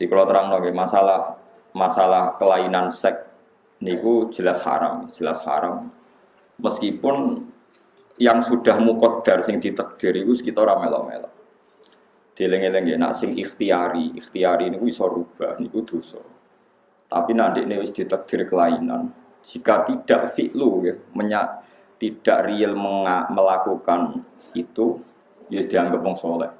Di kalau terang nggih masalah masalah kelainan seks niku jelas haram, jelas haram. Meskipun yang sudah mukodar sing ditakdir itu sekitar melo-melo. Dileng-eleng ya, nak sing ikhtiari, ikhtiari niku iso rubah, niku dosa. Tapi nanti ini wis ditakdir kelainan. Jika tidak fi'lu ya, menya, tidak real melakukan itu, ya dianggap wong soleh.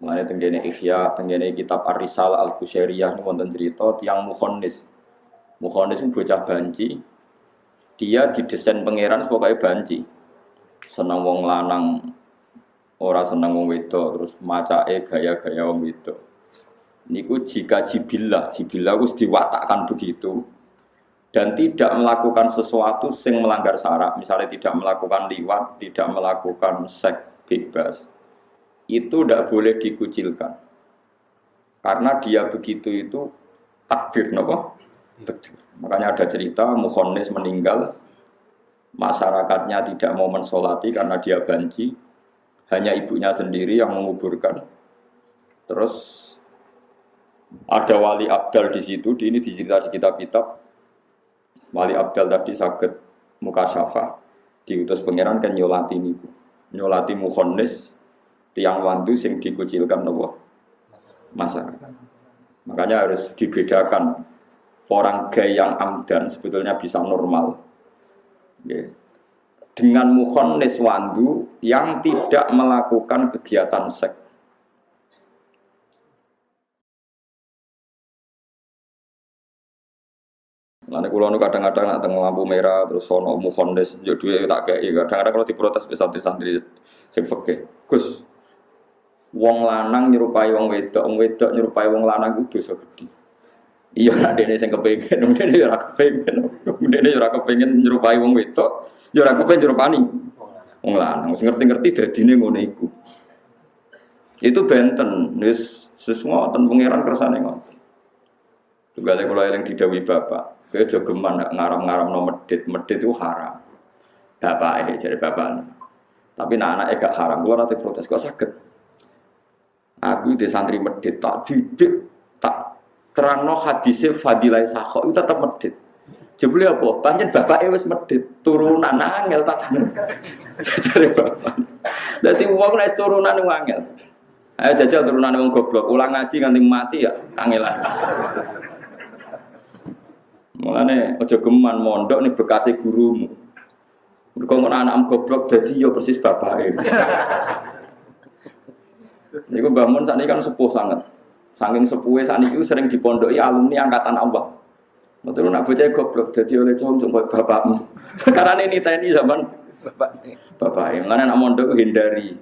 Mulanya tenggene Ikhya, tenggene kitab Ar-Risal Al-Qusairiyah ini wonten cerita tiang Mukhonis. Mukhonis bocah banci. Dia didesain pangeran sebagai banci. Senang wong lanang, ora senang wong wedok, terus macake gaya-gaya wong wedok. Niku jika jibillah, jibillah harus diwatakkan begitu dan tidak melakukan sesuatu sing melanggar syarat, misalnya tidak melakukan liwat, tidak melakukan seks bebas, itu tidak boleh dikucilkan. Karena dia begitu itu takdir, nopo? Takdir. Makanya ada cerita Mukhonis meninggal, masyarakatnya tidak mau mensolati karena dia banci, hanya ibunya sendiri yang menguburkan. Terus ada wali abdal di situ, di ini dicerita di kitab-kitab. Wali abdal tadi sakit muka syafa, diutus pangeran kan nyolati ini, nyolati Mukhonis tiang wandu sing dikucilkan nopo masyarakat. Makanya harus dibedakan orang gay yang amdan sebetulnya bisa normal. Dengan mukhonnis wandu yang tidak melakukan kegiatan seks. Lalu kalau kadang-kadang nak tengah lampu merah terus sono mukhonnis jadi tak kayak kadang-kadang kalau diprotes bisa santri-santri sing Gus, wong lanang nyerupai wong wedok, wong wedok nyerupai wong lanang itu dosa gede. Iya nak dene sing kepengin, dene yo ora kepengin. Dene yo ora kepengin nyerupai wong wedok, yo ora kepengin nyerupani wong lanang. Wis ngerti-ngerti dadine ngono iku. Itu benten, wis sesuatu pangeran kersane ngoten. Tugale kula eling didawi bapak, kowe aja geman ngaram-ngaram no medit, medit itu haram. Bapak eh jadi bapak. Tapi nak anak gak haram, kula nanti protes kok sakit. Aku di santri medit tak didik tak terangno hadisnya fadilai sakho itu tetap medit. Jebule apa? Panjen bapak wis medit, turunan angel tak Jajare bapak. Dadi wong nek turunan wong. Ayo jajal turunan wong goblok, ulang ngaji nganti mati ya kangelan. Mulane aja geman mondok nih bekasih gurumu. Mergo anak goblok dadi yo ya persis bapake. Niku bangun saat ini kan sepuh sangat. Saking sepuhnya saat ini sering dipondoi alumni angkatan Allah. Betul nak bocah goblok jadi oleh cowok coba bapakmu. Karena ini TNI zaman bapak bapak yang mana nak mondok hindari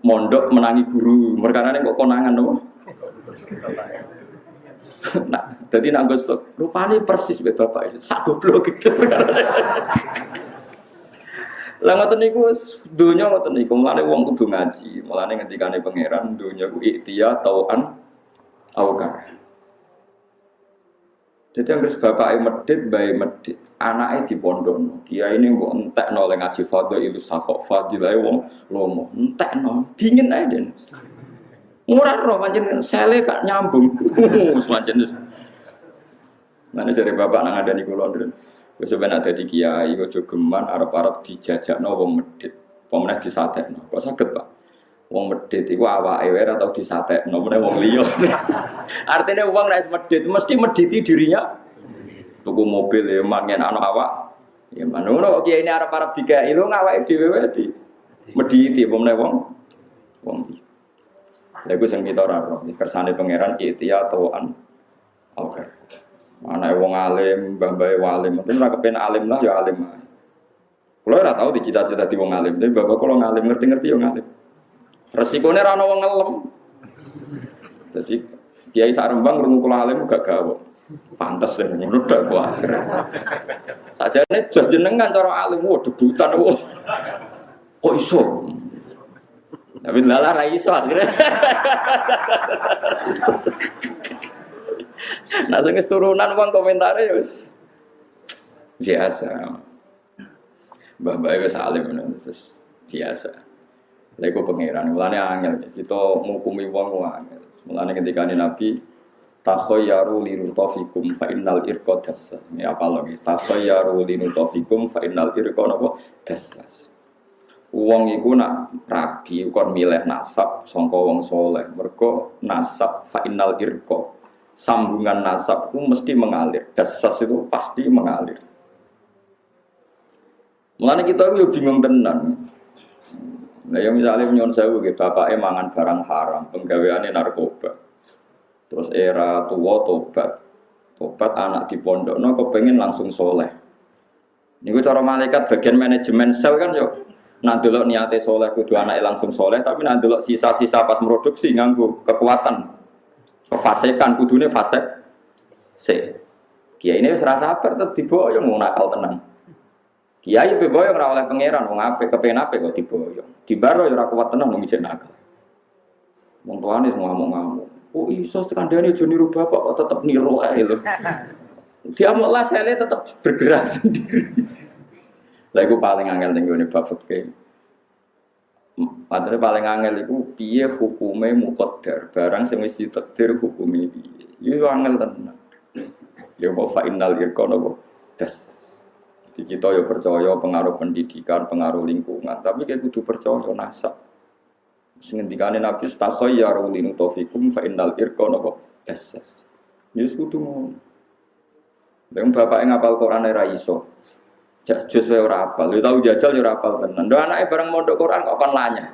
mondok menangi guru. Mereka ini kok konangan loh. nah, jadi nak gosok rupanya persis bapak itu. Sak goblok gitu. Lah ngoten niku donya ngoten niku, mulane wong kudu ngaji. Mulane ngendikane pangeran donya ku iktia tauan aukar. Jadi yang harus bapak medit, bayi medit, anaknya di pondok, dia ini kok entek noleng ngaji fadl itu sakok fadilah wong lomo, entek dingin aja deh. Murah roh, macam sele kak nyambung, semacam itu. Mana cari bapak nang ada di kulon Wis ben ada di kiai kok geman arep-arep dijajakno wong medit. Pemenah disatekno. Kok saged, Pak? Wong medit iku awake wae atau disatekno meneh wong liya. Artinya wong nek medit mesti mediti dirinya. Tuku mobil ya mangen anak awak. Ya manono kiai ini arep-arep dikai lu ngawake dhewe wae di mediti pemenah wong wong Lha iku sing kita ora roh, kersane pangeran ikhtiya tauan. Oke. Anak wong alim, mbah-mbah walim, mungkin ora kepen alim lah ya alim. Kalau ora tahu dicita-cita di wong alim, tapi bapak kalau ngalim ngerti-ngerti ya ngalim. Resikonya rano wong ngelem. Jadi Kiai Sarembang rungu kula alim gak gawe. Pantes deh ngono dak kuasir. Sajane jos jenengan cara alim wo debutan wo. Kok iso? Tapi lala ra akhirnya. Nah sing turunan uang komentarnya ya wis biasa. Mbah Mbah wis alim terus biasa. Lha iku pangeran, mulane angel kita ngukumi wong angel. Mulane ketika Nabi takhayyaru linutofikum fa innal irqa dassas. Ini apa lagi? Takhayyaru linutofikum fa innal irqa napa dassas. Wong iku nak rabi kon milih nasab sangka wong soleh. Mergo nasab fa innal irqa. Sambungan nasab itu mesti mengalir. Dassas itu pasti mengalir. Mulane kita itu bingung tenan. Nah, yang misalnya nyon sewu gitu, bapaknya mangan barang haram, penggaweannya narkoba Terus era tua tobat. Tobat anak di pondok, no kepengen langsung soleh. Ini cara malaikat bagian manajemen sel kan yuk. Nah dulu niatnya soleh kudu anak langsung soleh, tapi nah dulu sisa-sisa pas produksi nganggu kekuatan, kefasikan kudune fasek. Se, kiai ini serasa sabar tetap diboyong mau nakal tenang. Kiai beboyong ora oleh pangeran, mau ngape kepengen apa kok diboyong. Di baro ya ora kuat tenang nang nakal. Wong tuane semua mau ngamuk. Oh iso tekan aja niru bapak kok tetap niru aja lho. Dia mau lah saya tetap bergerak sendiri. Lah paling angel ning gone bab fikih. Padahal paling angel itu piye hukume muqaddar, barang sing wis ditakdir hukume piye. Iku angel tenan. Ya mau fa innal irqana das. Jadi kita ya percaya pengaruh pendidikan, pengaruh lingkungan, tapi kayak kudu percaya nasab. Sengendikane Nabi stakhayyaru linutofikum fa innal irqa napa dasas. Yus kudu ngono. Lha bapak ngapal Quran ora iso. Jus wae ora apal. Lu tau jajal ora apal tenan. Ndo anake bareng mondok Quran kok kon lanyah.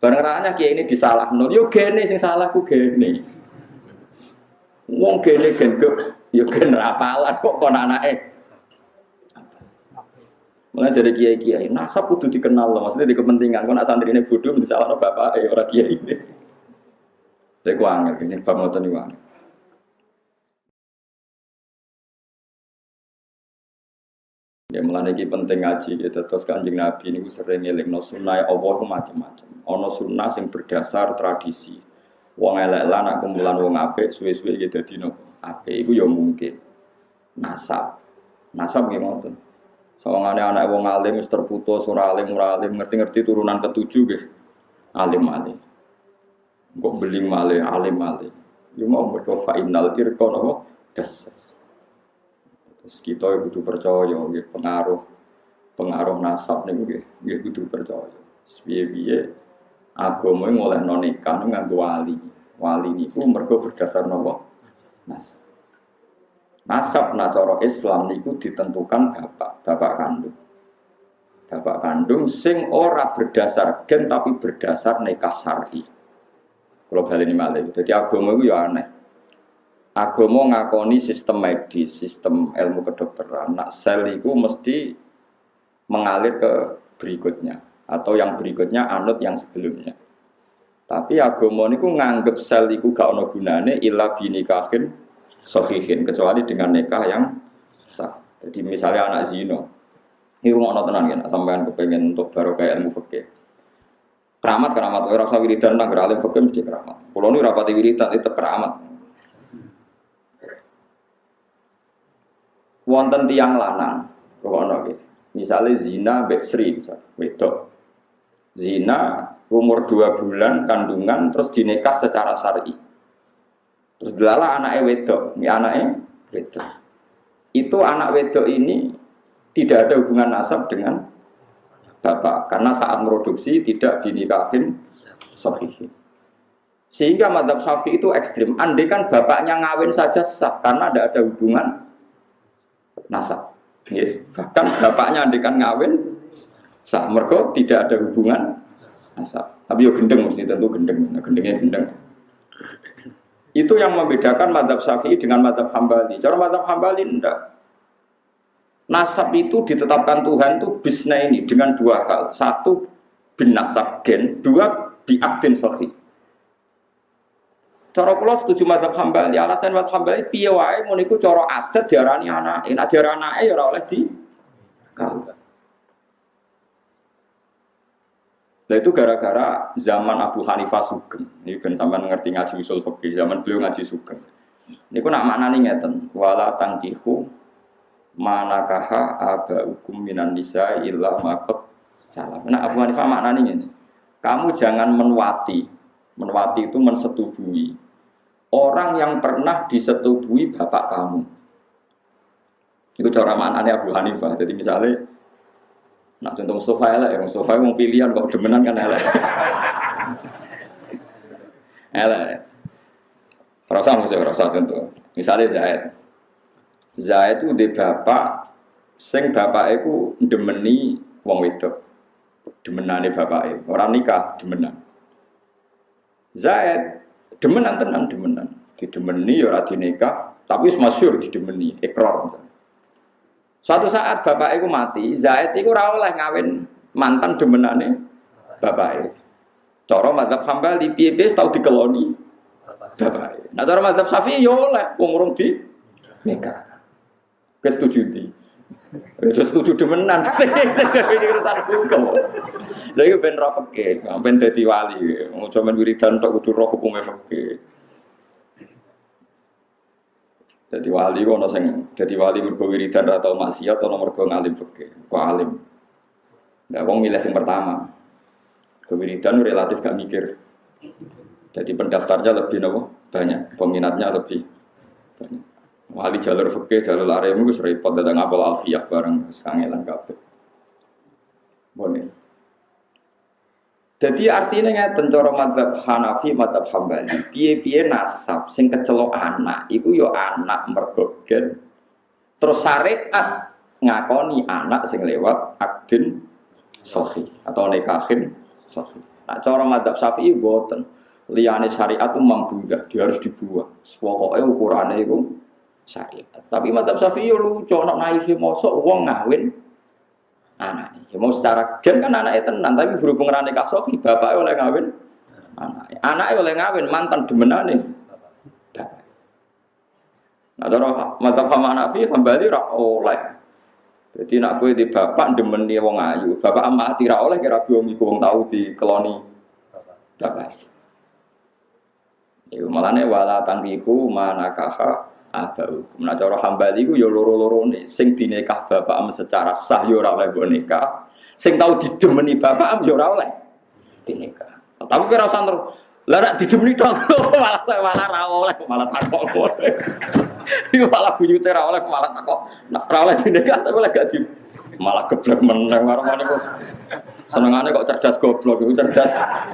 Bareng ranya kiai ini disalahno. Yo gene sing salah ku gene. Wong gene genduk yo gen apalan kok kon anake Mulai jadi kiai kiai, nasab kudu dikenal loh, maksudnya di kepentingan. Kau nak santri ini bodoh, misalnya bapak, eh orang kiai ini. Jadi aku angin, ini bab ngotot nih Ya mulai ini penting ngaji gitu. Terus kanjeng Nabi ini sering ngeling no sunnah Allah macam-macam. Ono sunnah yang berdasar tradisi. Wong elek lan aku mulan wong apik suwe-suwe gitu dadi nopo. Apik iku ya mungkin. Nasab. Nasab gimana? Sawangane anak wong alim wis terputus ora alim ora alim ngerti-ngerti turunan ketujuh nggih. Alim alim. Kok beling male alim alim. Yo mau mergo fa innal irqa napa dasas. Terus kita kudu percaya nggih pengaruh pengaruh nasab niku nggih nggih kudu percaya. Piye-piye agama oleh nikah nganggo wali. Wali niku mergo berdasar napa? Nasab. Nasab nacoro Islam niku ditentukan bapak, bapak kandung. Bapak kandung sing ora berdasar gen tapi berdasar nikah syar'i. Kalau balik ini malah, jadi agama itu ya aneh. Agama ngakoni sistem medis, sistem ilmu kedokteran. Nak sel itu mesti mengalir ke berikutnya atau yang berikutnya anut yang sebelumnya. Tapi agama niku nganggep sel itu gak ono gunane illa binikahin sohihin kecuali dengan nikah yang sah. Jadi misalnya anak zino, ini rumah ono tenan kan, sampean kepengen untuk baru kayak ilmu fikih. Keramat keramat, orang usah wiridan lah, alim fikih mesti keramat. Kalau ini rapati wiridan itu keramat. Wonten tiang lanang, ono gitu. Misalnya zina beksri, wedok. Zina umur dua bulan kandungan terus dinikah secara syar'i Terus delala anaknya wedok, ini anaknya wedok. Itu anak wedok ini tidak ada hubungan nasab dengan bapak karena saat produksi tidak dinikahin sahihin. Sehingga madhab syafi itu ekstrim. Andai kan bapaknya ngawin saja sah karena tidak ada hubungan nasab. Yes. Bahkan bapaknya andai kan ngawin sah. Mereka tidak ada hubungan nasab. Tapi yo gendeng mesti tentu gendeng. Nah, gendengnya gendeng. Itu yang membedakan madhab syafi'i dengan madhab hambali. Cara madhab hambali enggak. Nasab itu ditetapkan Tuhan itu bisna ini dengan dua hal. Satu bin nasab gen, dua biakdin sahih. Cara kula setuju madhab hambali. Alasan madhab hambali piye wae mun iku cara adat diarani anak. Nek diarani anake ya ora oleh di kawin. Nah itu gara-gara zaman Abu Hanifah Sugeng. Ini kan sampai ngerti ngaji usul fikih zaman beliau ngaji Sugeng. Ini nak makna nih ngeten. Wala tangkihu manakaha aba hukum minan nisa illa makot salam. Nah Abu Hanifah makna nih ini. Kamu jangan menwati. Menwati itu mensetubuhi. orang yang pernah disetubui bapak kamu. Itu cara maknanya Abu Hanifah. Jadi misalnya, nak contoh Mustafa elek, ya Mustafa mau pilihan kok demenan kan elek. elek. Rasa maksudnya rasa contoh. Misalnya Zaid. Zaid itu di bapak, sing bapak itu demeni wong wedok. Demenane bapak Orang nikah demenan. Zaid demenan tenan demenan. Didemeni ya ora dinikah, tapi masyhur didemeni, ikrar misalnya. Suatu saat bapak itu mati, Zaid itu ora oleh ngawin mantan demenane bapak Cara madzhab Hambali piye-piye tau dikeloni bapak. Nah cara madzhab Syafi'i yo ya oleh wong urung di nikah. Kesetuju di. Ya setuju demenan. Ini urusan hukum. Lha iku ben roh fikih, ben dadi wali. Mau sampean wiridan tok kudu roh hukume fikih. Jadi wali kok sing jadi wali mergo wiridan atau maksiat atau mergo ngalim fikih. Kok alim. Nah, wong milih yang pertama. Kewiridan relatif gak mikir. Jadi pendaftarnya lebih nopo banyak, peminatnya lebih banyak. Wali jalur fikih, jalur arem itu repot datang apal alfiyah bareng sekangelan kabeh. Boleh. Jadi artinya ngeten cara madzhab Hanafi, madzhab Hambali, piye-piye nasab sing kecelok anak iku yo ya anak mergo Terus syariat ngakoni anak sing lewat akdin sohi atau nikahin sohi. Nah cara madzhab Syafi'i boten liane syariat itu mambungah, dia harus dibuang. Pokoknya ukurannya itu syariat. Tapi mantap Syafi'i lucu, nak naif mosok uang ngawin anak. Ya mau secara gen kan anaknya tenang, tapi berhubung rane kasofi, bapak oleh ngawin anak. Anaknya oleh ngawin mantan demenane. Nah, cara mantap sama Hanafi kembali rak oleh. Jadi nak kue di bapak demeni wong ayu, bapak amati ra oleh kira biomi wong tahu di keloni bapak. Iku malane wala tangkihu manakaha abau. Nah cara hambali ku ya loro-lorone sing dinikah bapak am secara sah ya ora oleh nikah. Sing tau didemeni bapak am ya ora oleh dinikah. Tapi kira usah terus lah nek didemeni tok malah malah ra oleh malah takok. Iku malah buyute ra oleh malah takok. Nek ra oleh dinikah tapi oleh gak di malah geblek meneng karo ngene kok. Senengane kok cerdas goblok iku cerdas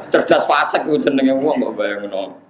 cerdas fasik iku jenenge wong kok bayangno.